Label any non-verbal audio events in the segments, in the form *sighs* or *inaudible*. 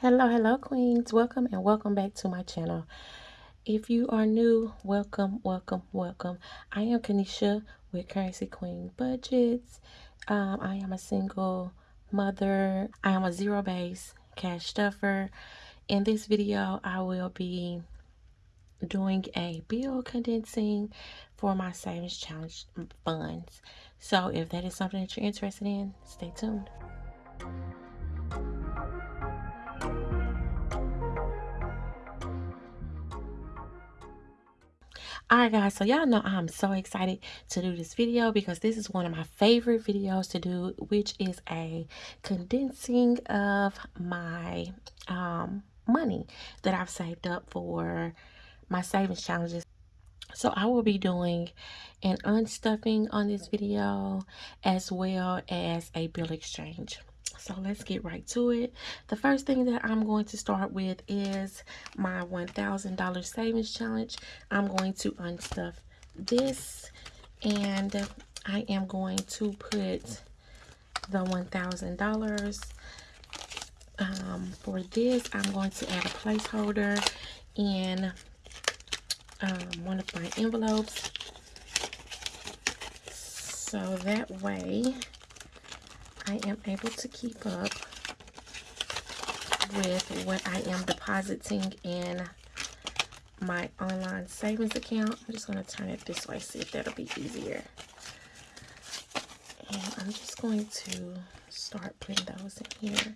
Hello, hello, queens. Welcome and welcome back to my channel. If you are new, welcome, welcome, welcome. I am Kanisha with Currency Queen Budgets. Um, I am a single mother. I am a zero base cash stuffer. In this video, I will be doing a bill condensing for my savings challenge funds. So if that is something that you're interested in, stay tuned. Alright guys, so y'all know I'm so excited to do this video because this is one of my favorite videos to do, which is a condensing of my um, money that I've saved up for my savings challenges. So I will be doing an unstuffing on this video as well as a bill exchange. So let's get right to it. The first thing that I'm going to start with is my $1,000 savings challenge. I'm going to unstuff this and I am going to put the $1,000 um, for this. I'm going to add a placeholder in um, one of my envelopes so that way I am able to keep up with what I am depositing in my online savings account. I'm just going to turn it this way, see if that'll be easier. And I'm just going to start putting those in here.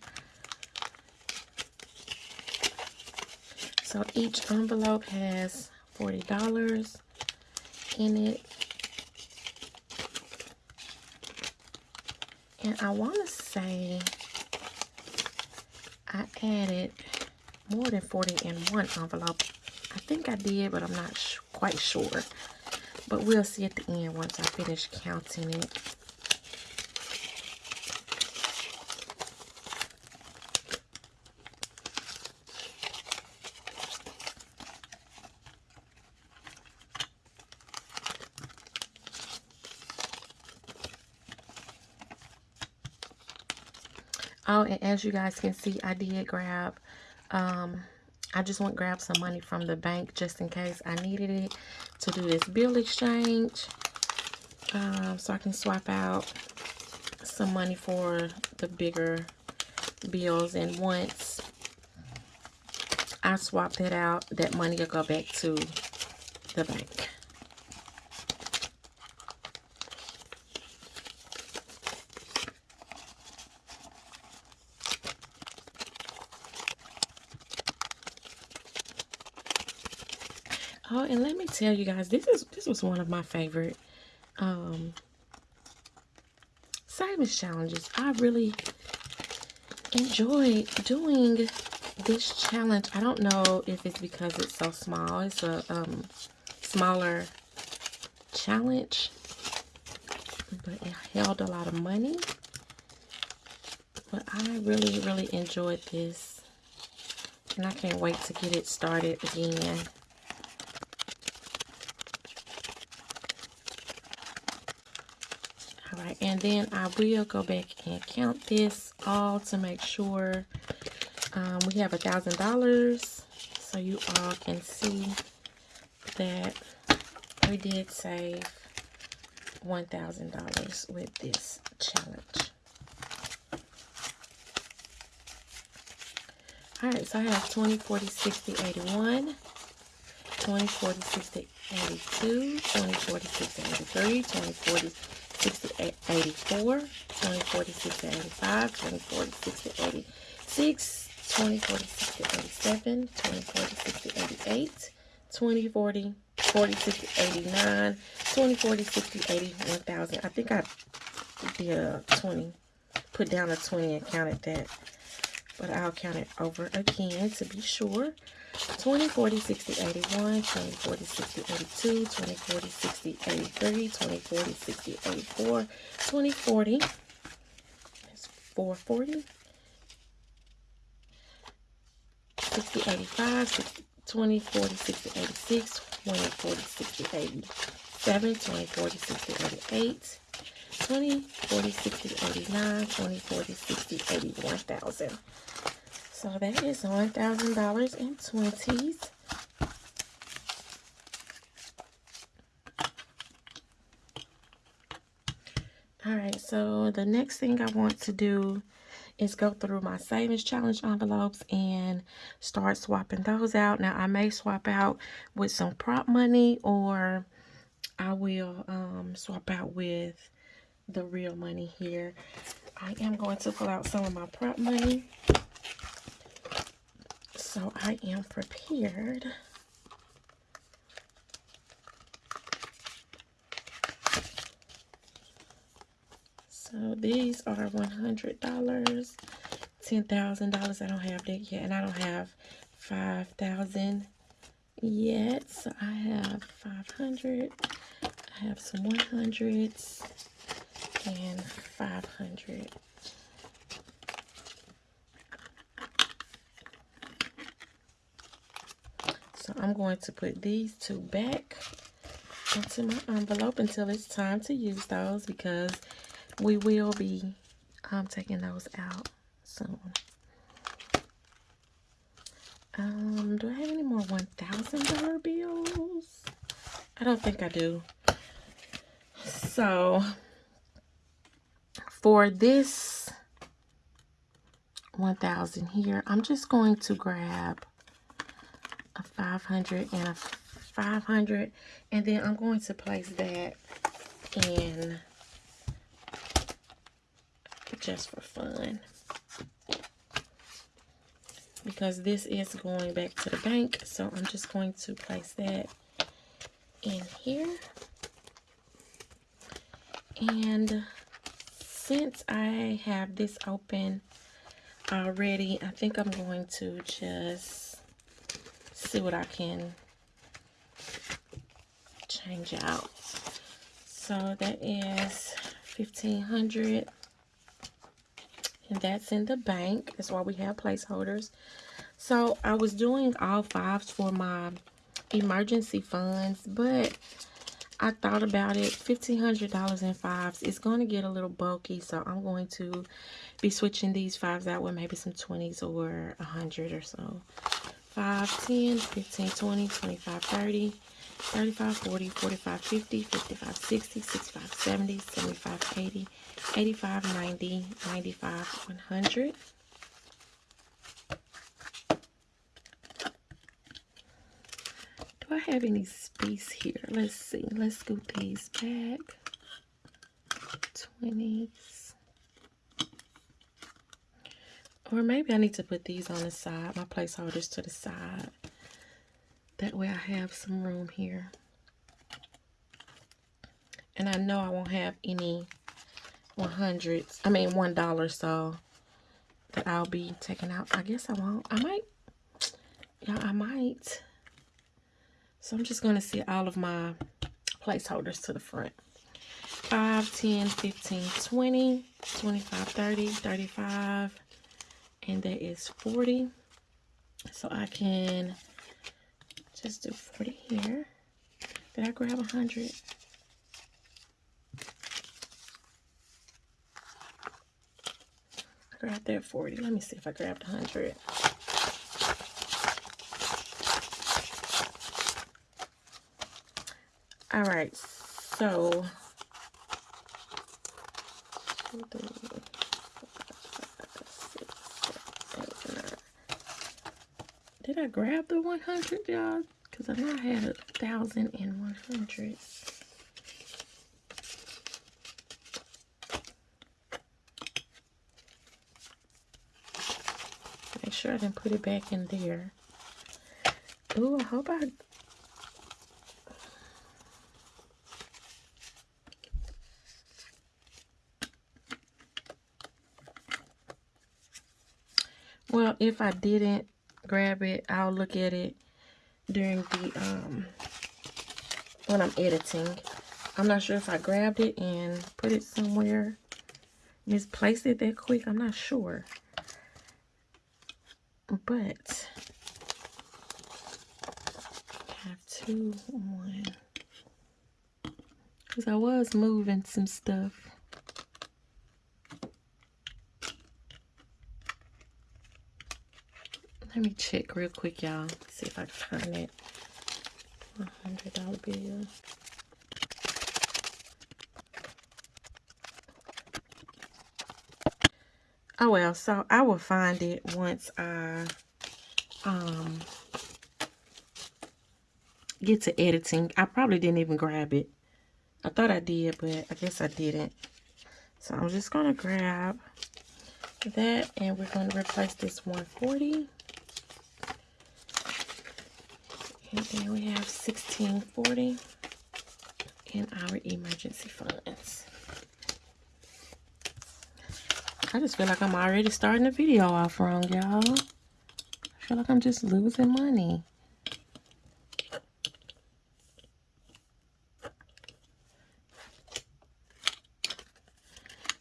So each envelope has $40 in it. And I want to say I added more than 40 in one envelope. I think I did, but I'm not quite sure. But we'll see at the end once I finish counting it. Oh, and as you guys can see, I did grab, um, I just went grab some money from the bank just in case I needed it to do this bill exchange. Um, so I can swap out some money for the bigger bills. And once I swap that out, that money will go back to the bank. Oh, and let me tell you guys, this is this was one of my favorite um savings challenges. I really enjoy doing this challenge. I don't know if it's because it's so small. It's a um smaller challenge. But it held a lot of money. But I really, really enjoyed this. And I can't wait to get it started again. Alright, and then I will go back and count this all to make sure um, we have a thousand dollars. So you all can see that we did save one thousand dollars with this challenge. All right so i have 20 40 60 81 20 40 60 82 20 40 60 83 20 40 60, 84, 20, 40, 60, 85, 20, 40, 60, 86, 20, 40, 60, 87, 20, 40, 60, 88, 20, 40, 40, 60, 89, 20, 40, 60, 80, 1000. I think I did a 20, put down a 20 and counted that. But I'll count it over again to be sure. 20, 40, 60, 81, 20, 40, 60, 82, 20, 40, 60, 83, 20, 40, 60, 84, 20, 40, that's 440, 60, 85, 60, 20, 40, 60, 86, 20, 40, 60, 87, 20, 40, 60, 88, 20, 40, 60, 89, 20, 40, 60, 81,000. So that is $1,000 in 20s. All right, so the next thing I want to do is go through my savings challenge envelopes and start swapping those out. Now, I may swap out with some prop money or I will um, swap out with the real money here. I am going to pull out some of my prop money. So I am prepared. So these are $100, $10,000. I don't have that yet. And I don't have 5000 yet. So I have 500. I have some 100s and 500. I'm going to put these two back into my envelope until it's time to use those because we will be um, taking those out soon. Um, do I have any more $1,000 bills? I don't think I do. So, for this 1000 here, I'm just going to grab 500 and a 500 and then I'm going to place that in just for fun. Because this is going back to the bank so I'm just going to place that in here. And since I have this open already I think I'm going to just see what I can change out. So that is 1500 and that's in the bank. That's why we have placeholders. So I was doing all fives for my emergency funds, but I thought about it. $1,500 in fives is going to get a little bulky, so I'm going to be switching these fives out with maybe some 20s or 100 or so. 5, 10, 15, 20, 25, 30, 35, 40, 45, 50, 55, 60, 65, 70, 75, 80, 85, 90, 95, 100. Do I have any space here? Let's see. Let's scoot these back. 20s. Or maybe I need to put these on the side, my placeholders to the side. That way I have some room here. And I know I won't have any 100s, I mean $1, so that I'll be taking out. I guess I won't. I might. Yeah, I might. So I'm just going to see all of my placeholders to the front. 5, 10, 15, 20, 25, 30, 35, and that is 40 so I can just do 40 here. Did I grab 100 I grabbed that 40 let me see if I grabbed 100 all right so Did I grab the 100, y'all? Because I know I had a thousand and one hundred. Make sure I didn't put it back in there. Ooh, I hope I Well, if I didn't grab it, I'll look at it during the, um, when I'm editing. I'm not sure if I grabbed it and put it somewhere, misplaced it that quick. I'm not sure. But, I have two, one. Because I was moving some stuff. Let me check real quick, y'all. See if I can find it. $100 bill. Oh well, so I will find it once I um get to editing. I probably didn't even grab it. I thought I did, but I guess I didn't. So I'm just gonna grab that and we're gonna replace this 140. And then we have 1640 in our emergency funds. I just feel like I'm already starting the video off wrong, y'all. I feel like I'm just losing money.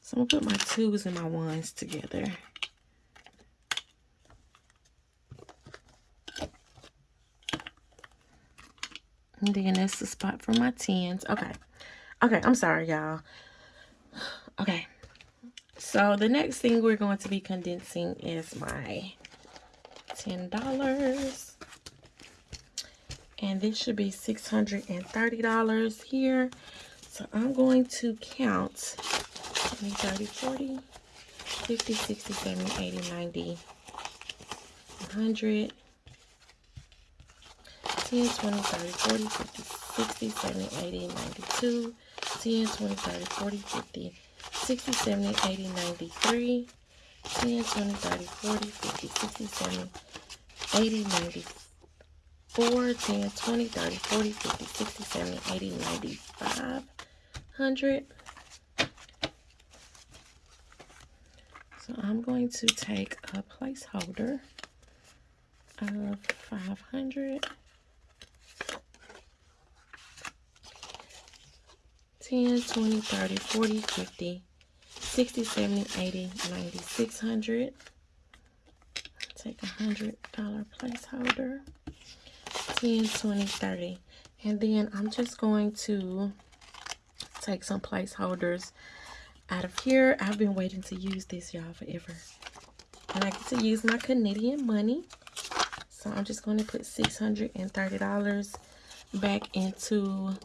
So I'm gonna put my twos and my ones together. And then that's the spot for my tens. Okay. Okay, I'm sorry, y'all. *sighs* Okay. So the next thing we're going to be condensing is my $10. And this should be $630 here. So I'm going to count 20, 30, 40, 50, 60, 70, 80, 90, 100, 10, 20, 30, 40, 50, 60, 70, 80, 92, 10, 20, 30, 40, 50, 60, 70, 80, 93, 10, 20, 30, 40, 50, 60, 70, 80, 94, 10, 20, 30, 40, 50, 60, 70, 80, 95, 100. So I'm going to take a placeholder of 500 10, 20, 30, 40, 50, 60, 70, 80, 90, 600. Take a $100 placeholder. 10, 20, 30. And then I'm just going to take some placeholders out of here. I've been waiting to use this, y'all, forever. And I get to use my Canadian money. So I'm just going to put $630 back into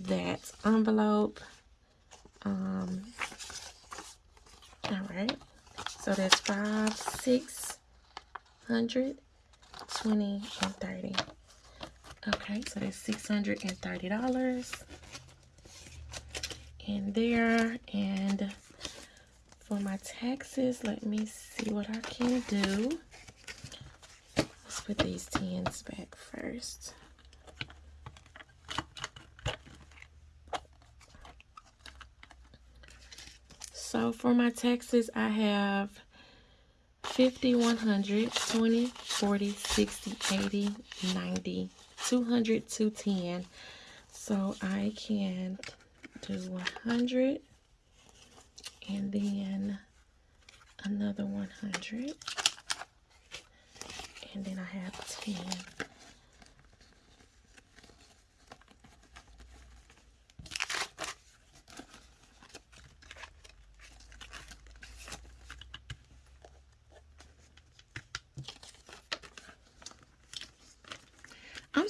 that envelope. Um, all right. So that's five, six hundred, twenty, and thirty. Okay, so that's six hundred and thirty dollars in there. And for my taxes, let me see what I can do. Let's put these tens back first. So for my taxes, I have 50, 100, 20, 40, 60, 80, 90, 200, 210. So I can do 100 and then another 100 and then I have 10.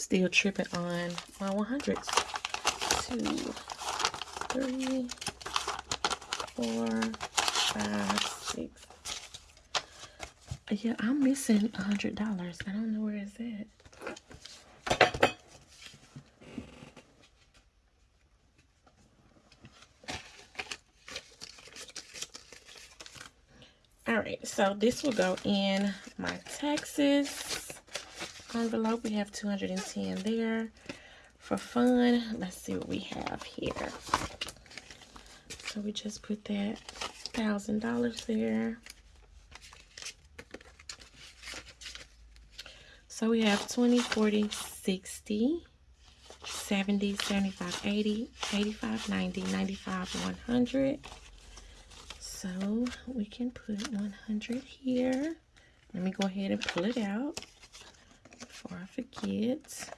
Still tripping on my 100s. Two, three, four, five, six. Yeah, I'm missing a hundred dollars. I don't know where it's at. All right, so this will go in my taxes envelope. We have 210 there. For fun, let's see what we have here. So we just put that thousand dollars there. So we have 20, 40, 60, 70, 75, 80, 85, 90, 95, 100. So we can put 100 here. Let me go ahead and pull it out before I forget.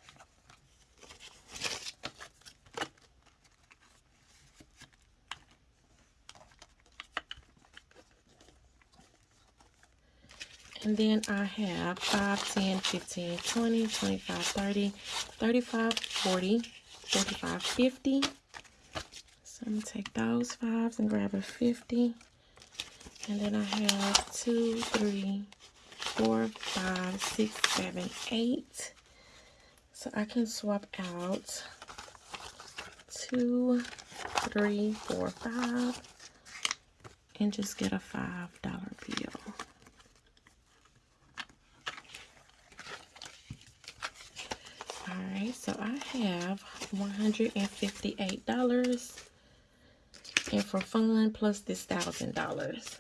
And then I have 5, 10, 15, 20, 25, 30, 35, 40, 45, 50. So I'm going to take those fives and grab a 50. And then I have 2, 3, 4, 5, 6, 7, 8. So I can swap out 2, 3, 4, 5 and just get a $5 bill. Alright, so I have $158 and for fun plus this $1,000.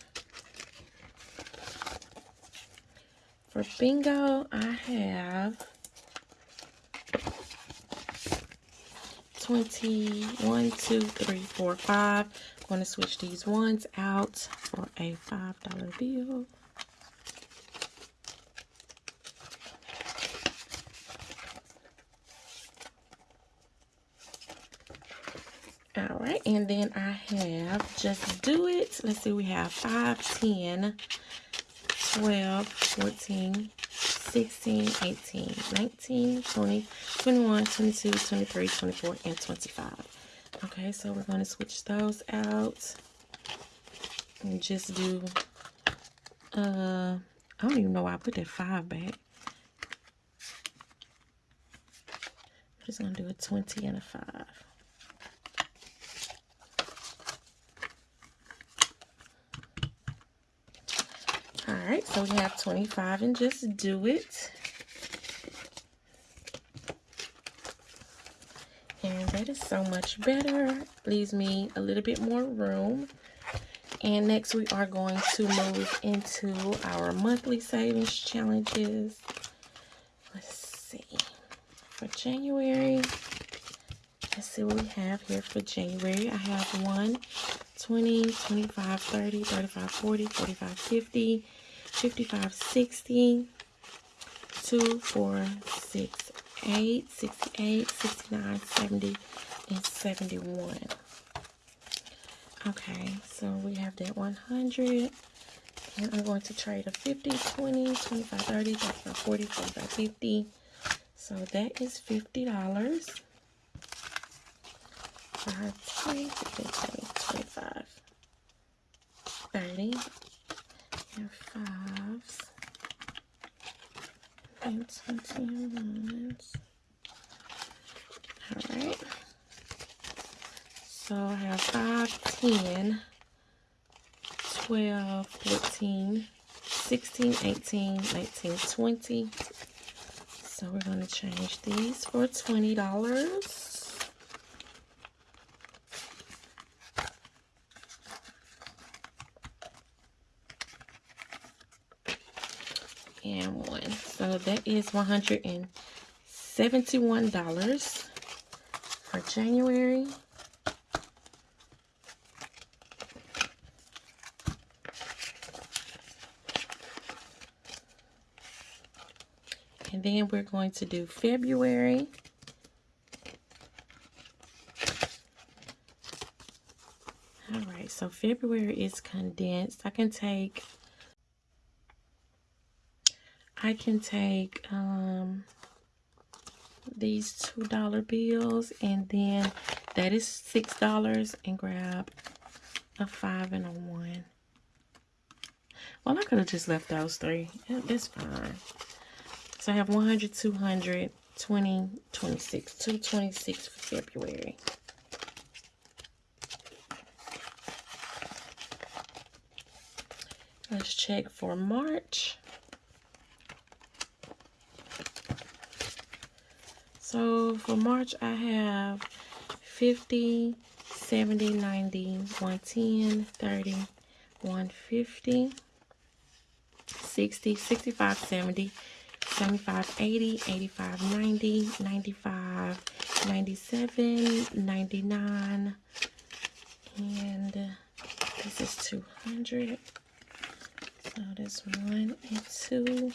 For bingo, I have 21, 2, 3, 4, 5. I'm going to switch these ones out for a $5 bill. All right, and then I have Just Do It. Let's see, we have 5, 10, 12, 14, 16, 18, 19, 20, 21, 22, 23, 24, and 25. Okay, so we're going to switch those out and just do, uh, I don't even know why I put that 5 back. I'm just going to do a 20 and a 5. Alright, so we have 25 and just do it. And that is so much better. Leaves me a little bit more room. And next we are going to move into our monthly savings challenges. Let's see. For January, let's see what we have here for January. I have 1, 20, 25, 30, 35, 40, 45, 50, 55, 60, 2, 4, 6, 8, 68, 69, 70, and 71. Okay, so we have that 100. And I'm going to trade a 50, 20, 25, 30, 35, 40, 45, 50. So that is $50. 5, 20, 20, 25, 30, and 5s, and 21s. Alright. So I have 5, 10, 12, 14, 16, 18, 19, 20. So we're going to change these for $20. and one. So that is $171 for January. And then we're going to do February. All right, so February is condensed. I can take I can take um, these $2 bills and then that is $6 and grab a 5 and a 1. Well, I could have just left those three. That's fine. So I have 100, 200, 20, 26. 226 for February. Let's check for March. So for March, I have 50, 70, 90, 110, 30, 150, 60, 65, 70, 75, 80, 85, 90, 95, 97, 99, and this is 200. So this one and two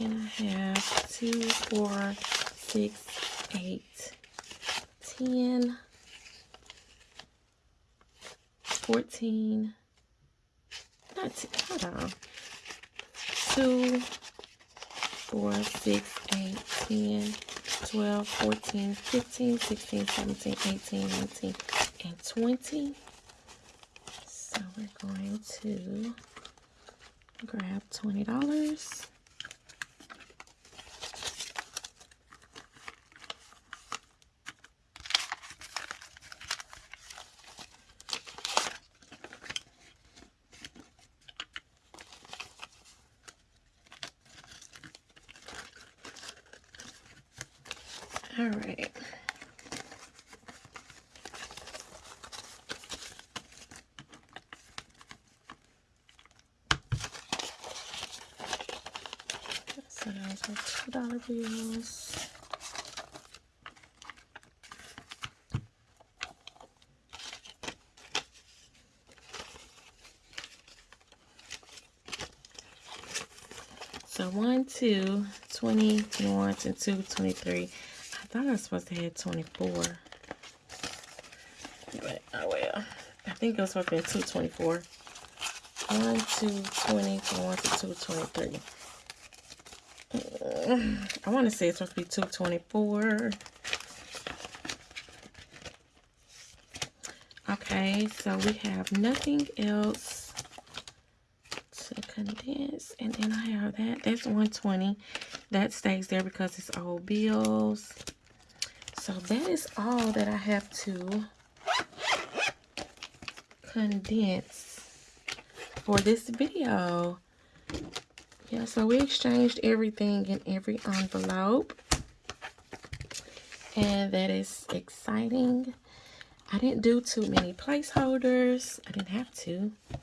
and I have two, four, six, eight, ten, fourteen. Not hold on. 2, 4, 6, 8, 10, 12, 14, 15, 16, 17, 18, 19, and 20. So we're going to grab $20. All right. So those are two dollar bills. So one, two, 20, 21, and two, 23 thought I was supposed to have 24. But, oh well. I think it was supposed to be 224. 1, 2, 20, 1 to 223. Uh, I want to say it's supposed to be 224. Okay, so we have nothing else to condense. And then I have that. That's 120. That stays there because it's old bills. So that is all that I have to condense for this video. Yeah, so we exchanged everything in every envelope. And that is exciting. I didn't do too many placeholders. I didn't have to. I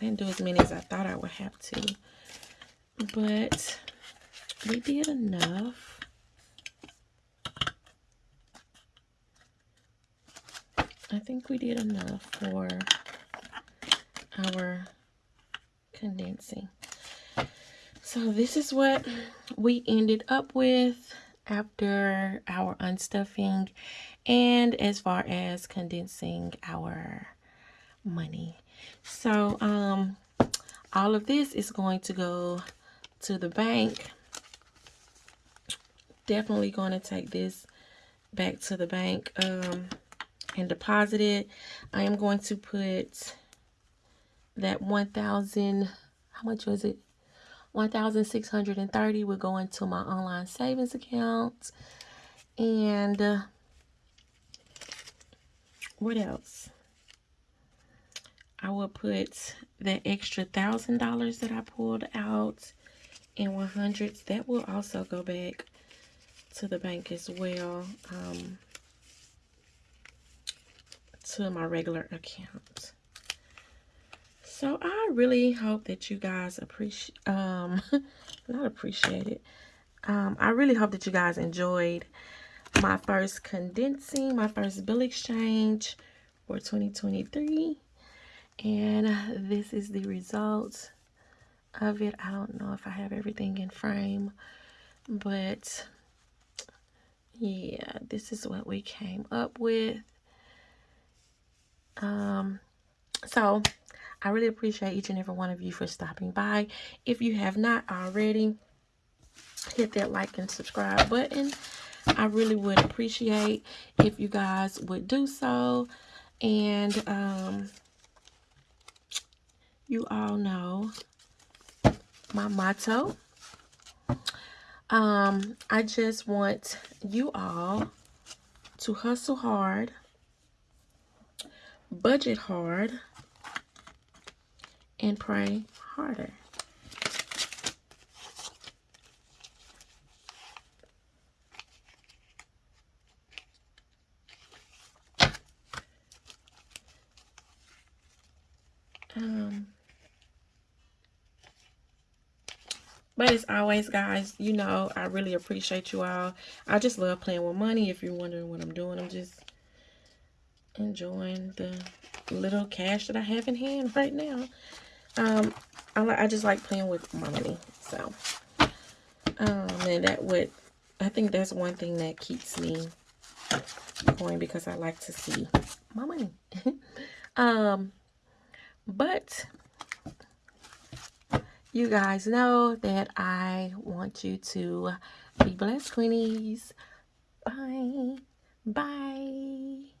didn't do as many as I thought I would have to. But we did enough. I think we did enough for our condensing. So this is what we ended up with after our unstuffing and as far as condensing our money. So um, all of this is going to go to the bank. Definitely going to take this back to the bank. Um, and deposit it. I am going to put that 1,000, how much was it? 1,630 will go into my online savings account. And uh, what else? I will put the extra thousand dollars that I pulled out in 100s. That will also go back to the bank as well. Um, to my regular account. So I really hope that you guys appreciate, um, *laughs* not appreciate it. Um, I really hope that you guys enjoyed my first condensing, my first bill exchange for 2023. And this is the result of it. I don't know if I have everything in frame, but yeah, this is what we came up with. Um, so I really appreciate each and every one of you for stopping by. If you have not already, hit that like and subscribe button. I really would appreciate if you guys would do so. And um, you all know my motto. Um, I just want you all to hustle hard budget hard, and pray harder. Um, but as always, guys, you know, I really appreciate you all. I just love playing with money. If you're wondering what I'm doing, I'm just enjoying the little cash that I have in hand right now. Um, I, I just like playing with my money. So, um, and that would, I think that's one thing that keeps me going because I like to see my money. *laughs* um, but you guys know that I want you to be blessed, Queenies. Bye. Bye.